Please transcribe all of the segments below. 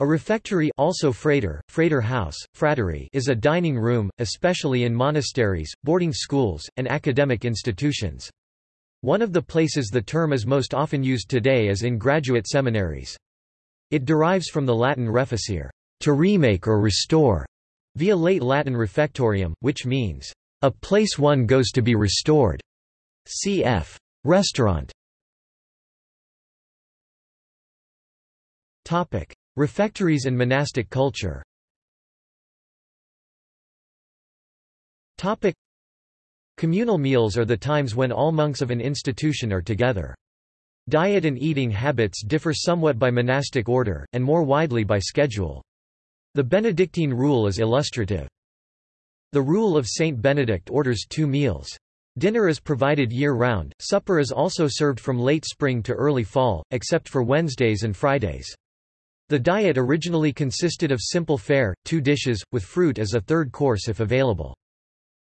A refectory also frater, frater house, fratery is a dining room, especially in monasteries, boarding schools, and academic institutions. One of the places the term is most often used today is in graduate seminaries. It derives from the Latin reficere, to remake or restore, via late Latin refectorium, which means, a place one goes to be restored. Cf. Restaurant. Topic. Refectories and monastic culture Topic. Communal meals are the times when all monks of an institution are together. Diet and eating habits differ somewhat by monastic order, and more widely by schedule. The Benedictine rule is illustrative. The rule of Saint Benedict orders two meals. Dinner is provided year-round, supper is also served from late spring to early fall, except for Wednesdays and Fridays. The diet originally consisted of simple fare, two dishes, with fruit as a third course if available.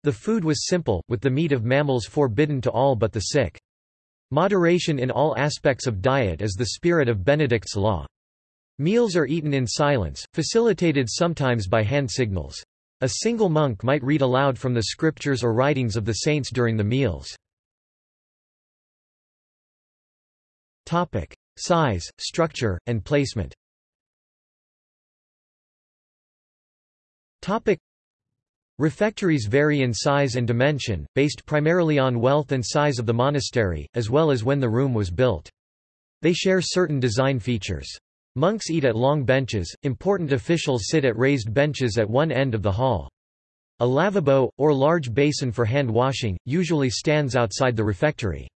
The food was simple, with the meat of mammals forbidden to all but the sick. Moderation in all aspects of diet is the spirit of Benedict's law. Meals are eaten in silence, facilitated sometimes by hand signals. A single monk might read aloud from the scriptures or writings of the saints during the meals. Size, structure, and placement Topic. Refectories vary in size and dimension, based primarily on wealth and size of the monastery, as well as when the room was built. They share certain design features. Monks eat at long benches, important officials sit at raised benches at one end of the hall. A lavabo, or large basin for hand washing, usually stands outside the refectory.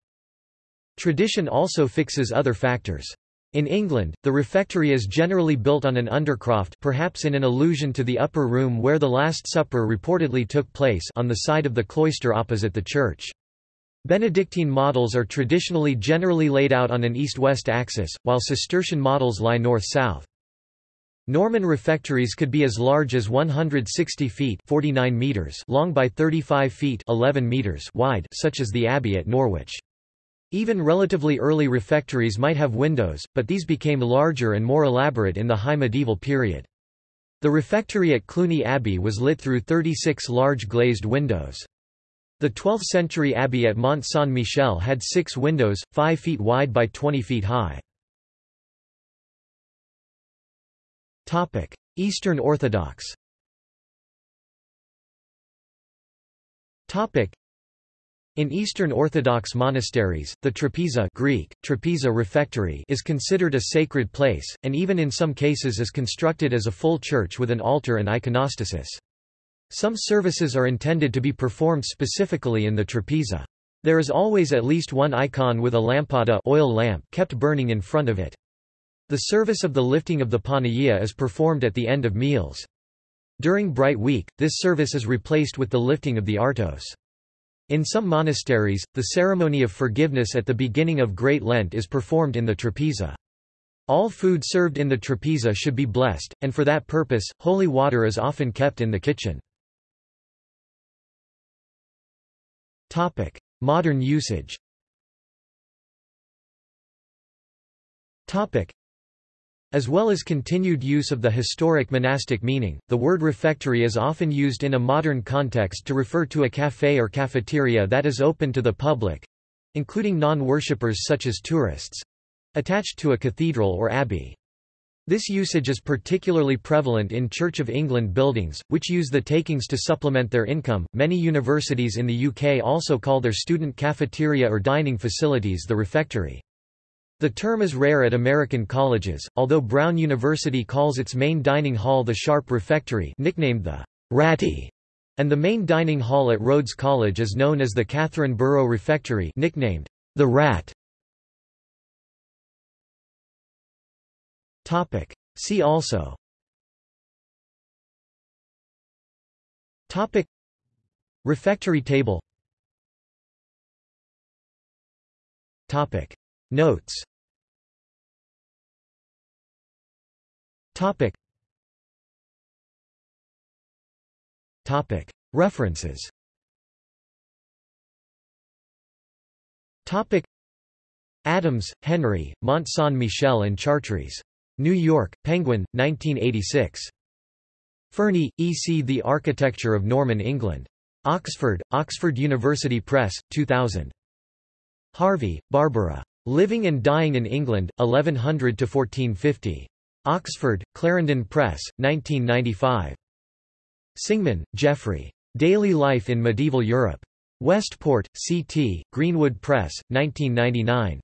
Tradition also fixes other factors. In England, the refectory is generally built on an undercroft perhaps in an allusion to the upper room where the Last Supper reportedly took place on the side of the cloister opposite the church. Benedictine models are traditionally generally laid out on an east-west axis, while Cistercian models lie north-south. Norman refectories could be as large as 160 feet 49 meters long by 35 feet 11 meters wide such as the Abbey at Norwich. Even relatively early refectories might have windows, but these became larger and more elaborate in the High Medieval period. The refectory at Cluny Abbey was lit through 36 large glazed windows. The 12th-century abbey at Mont Saint-Michel had six windows, 5 feet wide by 20 feet high. Eastern Orthodox in Eastern Orthodox monasteries, the trapeza Greek, trapeza refectory is considered a sacred place, and even in some cases is constructed as a full church with an altar and iconostasis. Some services are intended to be performed specifically in the trapeza. There is always at least one icon with a lampada oil lamp kept burning in front of it. The service of the lifting of the panagia is performed at the end of meals. During Bright Week, this service is replaced with the lifting of the artos. In some monasteries, the ceremony of forgiveness at the beginning of Great Lent is performed in the trapeza. All food served in the trapeza should be blessed, and for that purpose, holy water is often kept in the kitchen. Modern usage as well as continued use of the historic monastic meaning, the word refectory is often used in a modern context to refer to a café or cafeteria that is open to the public—including non-worshippers such as tourists—attached to a cathedral or abbey. This usage is particularly prevalent in Church of England buildings, which use the takings to supplement their income. Many universities in the UK also call their student cafeteria or dining facilities the refectory. The term is rare at American colleges, although Brown University calls its main dining hall the Sharpe Refectory nicknamed the Ratty, and the main dining hall at Rhodes College is known as the Catherine Burrow Refectory nicknamed the Rat. See also. Topic. Refectory table. Topic Notes Topic Topic References Topic Adams, Henry, Mont Saint-Michel and Chartres New York, Penguin, 1986. Fernie, E. C. The Architecture of Norman England. Oxford, Oxford University Press, 2000. Harvey, Barbara. Living and Dying in England, 1100 to 1450. Oxford, Clarendon Press, 1995. Singman, Jeffrey. Daily Life in Medieval Europe. Westport, C.T., Greenwood Press, 1999.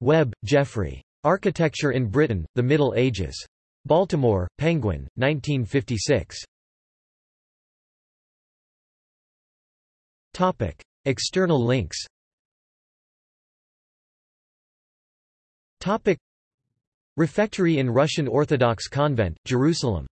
Webb, Geoffrey. Architecture in Britain, The Middle Ages. Baltimore, Penguin, 1956. External links Refectory in Russian Orthodox Convent, Jerusalem